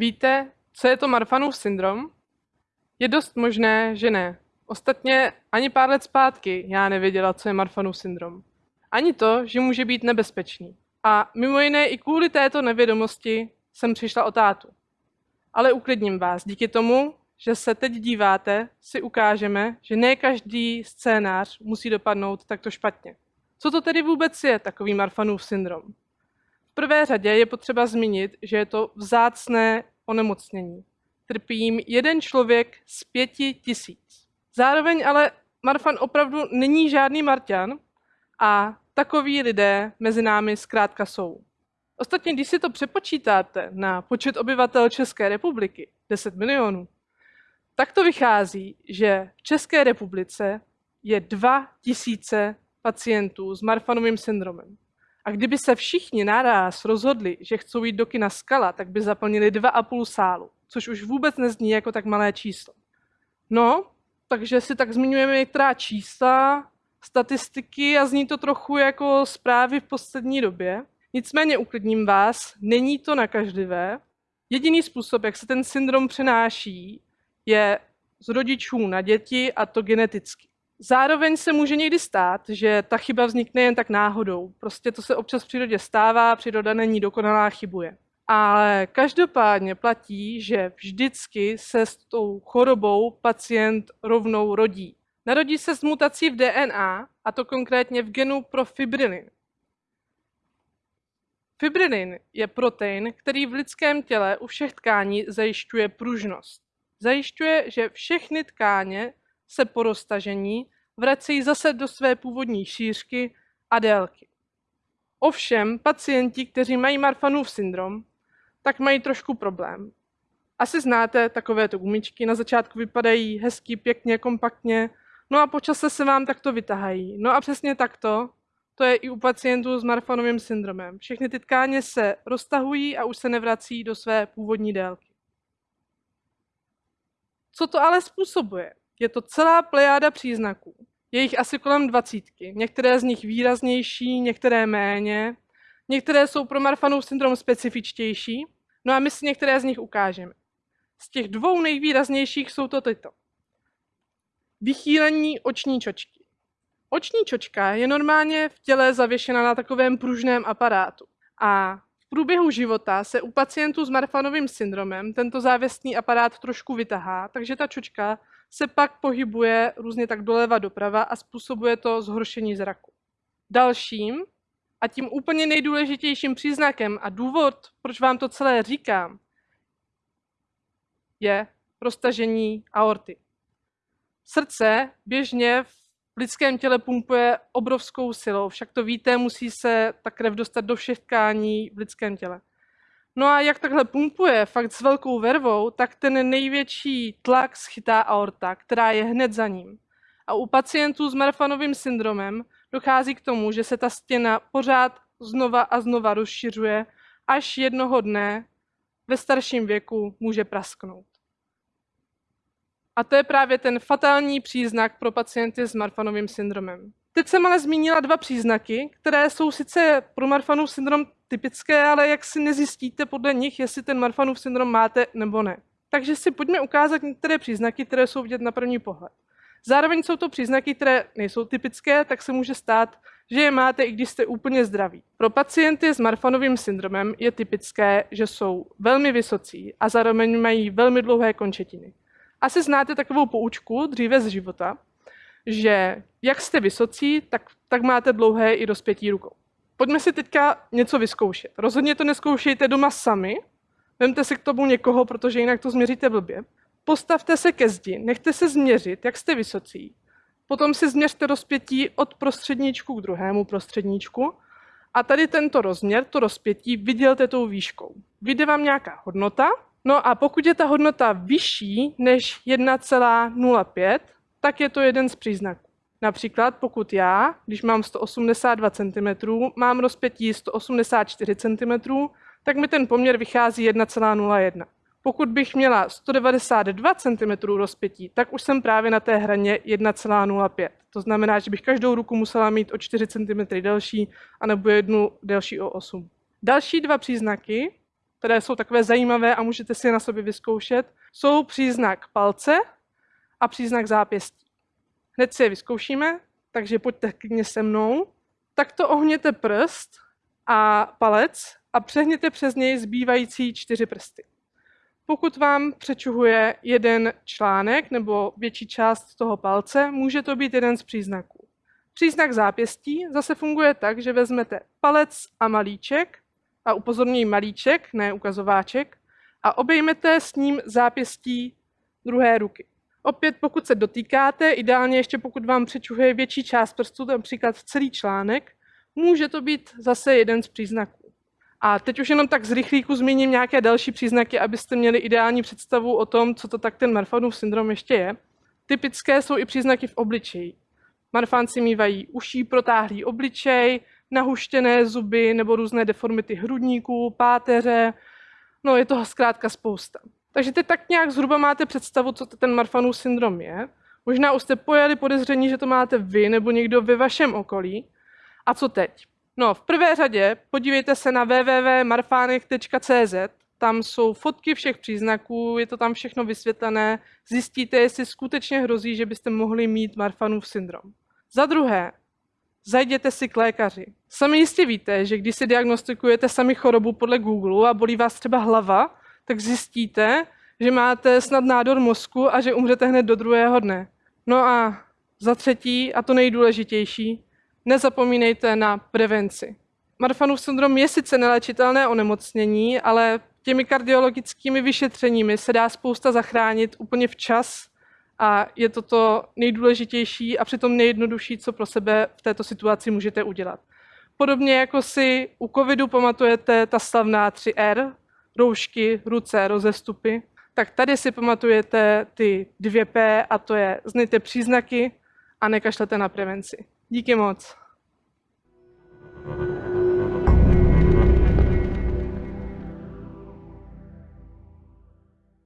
Víte, co je to Marfanův syndrom? Je dost možné, že ne. Ostatně ani pár let zpátky já nevěděla, co je Marfanův syndrom. Ani to, že může být nebezpečný. A mimo jiné i kvůli této nevědomosti jsem přišla o tátu. Ale uklidním vás, díky tomu, že se teď díváte, si ukážeme, že ne každý scénář musí dopadnout takto špatně. Co to tedy vůbec je takový Marfanův syndrom? V prvé řadě je potřeba zmínit, že je to vzácné onemocnění. Trpí jim jeden člověk z pěti tisíc. Zároveň ale Marfan opravdu není žádný Marťan a takoví lidé mezi námi zkrátka jsou. Ostatně, když si to přepočítáte na počet obyvatel České republiky, 10 milionů, tak to vychází, že v České republice je 2 tisíce pacientů s Marfanovým syndromem. A kdyby se všichni naraz rozhodli, že chcou jít do kina Skala, tak by zaplnili 2,5 sálu, což už vůbec nezní jako tak malé číslo. No, takže si tak zmiňujeme některá čísla, statistiky a zní to trochu jako zprávy v poslední době. Nicméně uklidním vás, není to nakažlivé. Jediný způsob, jak se ten syndrom přenáší, je z rodičů na děti a to geneticky. Zároveň se může někdy stát, že ta chyba vznikne jen tak náhodou. Prostě to se občas v přírodě stává, příroda není dokonalá, chybuje. Ale každopádně platí, že vždycky se s tou chorobou pacient rovnou rodí. Narodí se s mutací v DNA, a to konkrétně v genu pro fibrilin. Fibrilin je protein, který v lidském těle u všech tkání zajišťuje pružnost. Zajišťuje, že všechny tkáně se po roztažení vracejí zase do své původní šířky a délky. Ovšem, pacienti, kteří mají Marfanův syndrom, tak mají trošku problém. Asi znáte takovéto gumičky, na začátku vypadají hezky, pěkně, kompaktně, no a po čase se vám takto vytahají. No a přesně takto, to je i u pacientů s Marfanovým syndromem. Všechny ty tkáně se roztahují a už se nevrací do své původní délky. Co to ale způsobuje? Je to celá plejáda příznaků. Je jich asi kolem dvacítky. Některé z nich výraznější, některé méně. Některé jsou pro Marfanův syndrom specifičtější. No a my si některé z nich ukážeme. Z těch dvou nejvýraznějších jsou to tyto. Vychýlení oční čočky. Oční čočka je normálně v těle zavěšena na takovém pružném aparátu. A v průběhu života se u pacientů s Marfanovým syndromem tento závěsný aparát trošku vytahá, takže ta čočka se pak pohybuje různě tak doleva doprava a způsobuje to zhoršení zraku. Dalším a tím úplně nejdůležitějším příznakem a důvod, proč vám to celé říkám, je roztažení aorty. Srdce běžně v lidském těle pumpuje obrovskou silou, však to víte, musí se ta krev dostat do všech tkání v lidském těle. No a jak takhle pumpuje fakt s velkou vervou, tak ten největší tlak schytá aorta, která je hned za ním. A u pacientů s Marfanovým syndromem dochází k tomu, že se ta stěna pořád znova a znova rozšiřuje, až jednoho dne ve starším věku může prasknout. A to je právě ten fatální příznak pro pacienty s Marfanovým syndromem. Teď jsem ale zmínila dva příznaky, které jsou sice pro Marfanův syndrom typické, ale jak si nezjistíte podle nich, jestli ten Marfanův syndrom máte nebo ne. Takže si pojďme ukázat některé příznaky, které jsou vidět na první pohled. Zároveň jsou to příznaky, které nejsou typické, tak se může stát, že je máte, i když jste úplně zdraví. Pro pacienty s Marfanovým syndromem je typické, že jsou velmi vysocí a zároveň mají velmi dlouhé končetiny. Asi znáte takovou poučku dříve z života, že jak jste vysocí, tak, tak máte dlouhé i rozpětí rukou. Pojďme si teďka něco vyzkoušet. Rozhodně to neskoušejte doma sami, vemte si k tomu někoho, protože jinak to změříte blbě. Postavte se ke zdi, nechte se změřit, jak jste vysocí. Potom si změřte rozpětí od prostředníčku k druhému prostředníčku a tady tento rozměr, to rozpětí, vydělte tou výškou. Vyjde vám nějaká hodnota, no a pokud je ta hodnota vyšší než 1,05, tak je to jeden z příznaků. Například pokud já, když mám 182 cm, mám rozpětí 184 cm, tak mi ten poměr vychází 1,01. Pokud bych měla 192 cm rozpětí, tak už jsem právě na té hraně 1,05. To znamená, že bych každou ruku musela mít o 4 cm delší, anebo jednu delší o 8. Další dva příznaky které jsou takové zajímavé a můžete si je na sobě vyzkoušet, jsou příznak palce a příznak zápěstí. Hned si je vyzkoušíme, takže pojďte klidně se mnou. Takto ohněte prst a palec a přehněte přes něj zbývající čtyři prsty. Pokud vám přečuhuje jeden článek nebo větší část toho palce, může to být jeden z příznaků. Příznak zápěstí zase funguje tak, že vezmete palec a malíček, a upozorňuji malíček, ne ukazováček, a obejmete s ním zápěstí druhé ruky. Opět, pokud se dotýkáte, ideálně ještě pokud vám přečuhuje větší část prstu, například celý článek, může to být zase jeden z příznaků. A teď už jenom tak z rychlíku zmíním nějaké další příznaky, abyste měli ideální představu o tom, co to tak ten Marfanův syndrom ještě je. Typické jsou i příznaky v obličeji. Marfánci mývají uší protáhlý obličej, nahuštěné zuby nebo různé deformity hrudníků, páteře. No, je toho zkrátka spousta. Takže teď tak nějak zhruba máte představu, co ten Marfanův syndrom je. Možná už jste pojeli podezření, že to máte vy nebo někdo ve vašem okolí. A co teď? No, v prvé řadě podívejte se na www.marfanek.cz, tam jsou fotky všech příznaků, je to tam všechno vysvětlené, zjistíte, jestli skutečně hrozí, že byste mohli mít Marfanův syndrom. Za druhé, zajděte si k lékaři. Sami jistě víte, že když si diagnostikujete sami chorobu podle Google a bolí vás třeba hlava, tak zjistíte, že máte snad nádor mozku a že umřete hned do druhého dne. No a za třetí, a to nejdůležitější, nezapomínejte na prevenci. Marfanův syndrom je sice nelečitelné onemocnění, ale těmi kardiologickými vyšetřeními se dá spousta zachránit úplně včas a je to to nejdůležitější a přitom nejjednodušší, co pro sebe v této situaci můžete udělat. Podobně jako si u covidu pamatujete ta slavná 3R, roušky, ruce, rozestupy, tak tady si pamatujete ty dvě P a to je znejte příznaky a nekašlete na prevenci. Díky moc.